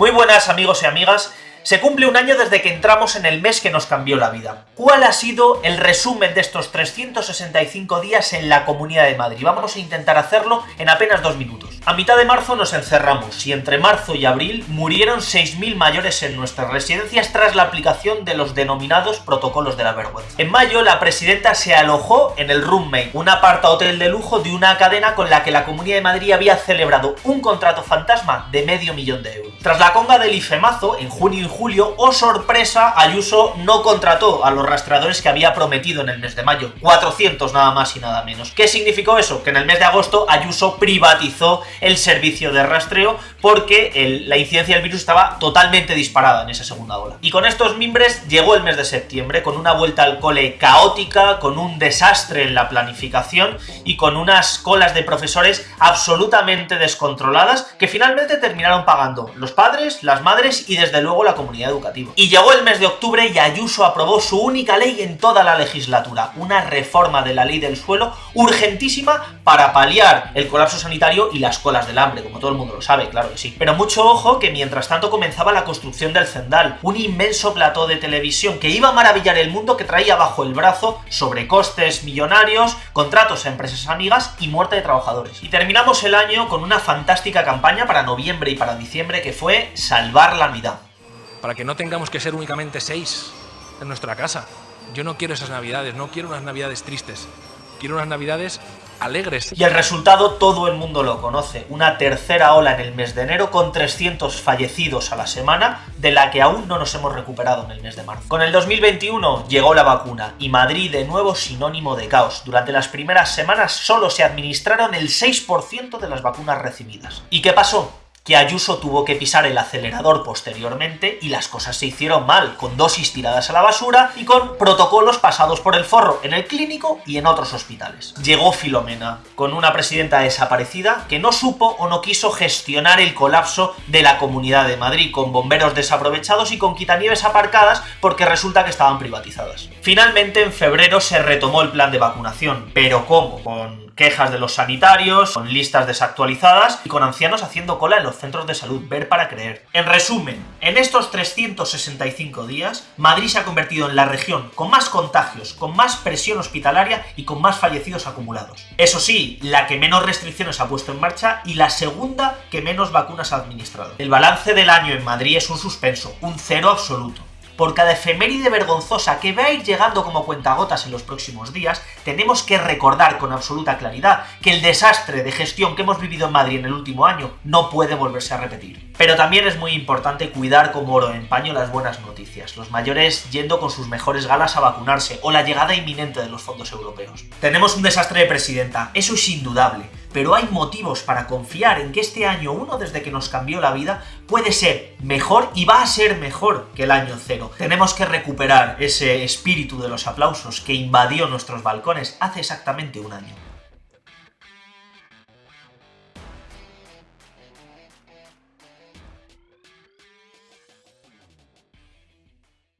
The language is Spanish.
Muy buenas amigos y amigas, se cumple un año desde que entramos en el mes que nos cambió la vida. ¿Cuál ha sido el resumen de estos 365 días en la Comunidad de Madrid? Vamos a intentar hacerlo en apenas dos minutos. A mitad de marzo nos encerramos y entre marzo y abril murieron 6.000 mayores en nuestras residencias tras la aplicación de los denominados protocolos de la vergüenza. En mayo la presidenta se alojó en el Roommate, un aparta hotel de lujo de una cadena con la que la Comunidad de Madrid había celebrado un contrato fantasma de medio millón de euros. Tras la conga del IFEMAZO, en junio julio, oh sorpresa, Ayuso no contrató a los rastreadores que había prometido en el mes de mayo. 400 nada más y nada menos. ¿Qué significó eso? Que en el mes de agosto Ayuso privatizó el servicio de rastreo porque la incidencia del virus estaba totalmente disparada en esa segunda ola. Y con estos mimbres llegó el mes de septiembre con una vuelta al cole caótica, con un desastre en la planificación y con unas colas de profesores absolutamente descontroladas que finalmente terminaron pagando los padres, las madres y desde luego la comunidad educativa. Y llegó el mes de octubre y Ayuso aprobó su única ley en toda la legislatura, una reforma de la ley del suelo urgentísima para paliar el colapso sanitario y las colas del hambre, como todo el mundo lo sabe, claro que sí. Pero mucho ojo que mientras tanto comenzaba la construcción del Zendal, un inmenso plató de televisión que iba a maravillar el mundo que traía bajo el brazo sobrecostes millonarios, contratos a empresas amigas y muerte de trabajadores. Y terminamos el año con una fantástica campaña para noviembre y para diciembre que fue Salvar la Navidad. Para que no tengamos que ser únicamente seis en nuestra casa. Yo no quiero esas navidades, no quiero unas navidades tristes. Quiero unas navidades alegres. Y el resultado todo el mundo lo conoce, una tercera ola en el mes de enero con 300 fallecidos a la semana, de la que aún no nos hemos recuperado en el mes de marzo. Con el 2021 llegó la vacuna y Madrid de nuevo sinónimo de caos. Durante las primeras semanas solo se administraron el 6% de las vacunas recibidas. ¿Y qué pasó? Que Ayuso tuvo que pisar el acelerador posteriormente y las cosas se hicieron mal, con dosis tiradas a la basura y con protocolos pasados por el forro en el clínico y en otros hospitales. Llegó Filomena, con una presidenta desaparecida que no supo o no quiso gestionar el colapso de la Comunidad de Madrid, con bomberos desaprovechados y con quitanieves aparcadas porque resulta que estaban privatizadas. Finalmente en febrero se retomó el plan de vacunación, pero ¿cómo? Con quejas de los sanitarios, con listas desactualizadas y con ancianos haciendo cola en los centros de salud, ver para creer. En resumen, en estos 365 días, Madrid se ha convertido en la región con más contagios, con más presión hospitalaria y con más fallecidos acumulados. Eso sí, la que menos restricciones ha puesto en marcha y la segunda que menos vacunas ha administrado. El balance del año en Madrid es un suspenso, un cero absoluto por cada efeméride vergonzosa que va a ir llegando como cuentagotas en los próximos días, tenemos que recordar con absoluta claridad que el desastre de gestión que hemos vivido en Madrid en el último año no puede volverse a repetir. Pero también es muy importante cuidar como oro en paño las buenas noticias, los mayores yendo con sus mejores galas a vacunarse o la llegada inminente de los fondos europeos. Tenemos un desastre de presidenta, eso es indudable, pero hay motivos para confiar en que este año 1, desde que nos cambió la vida, puede ser mejor y va a ser mejor que el año 0. Tenemos que recuperar ese espíritu de los aplausos que invadió nuestros balcones hace exactamente un año.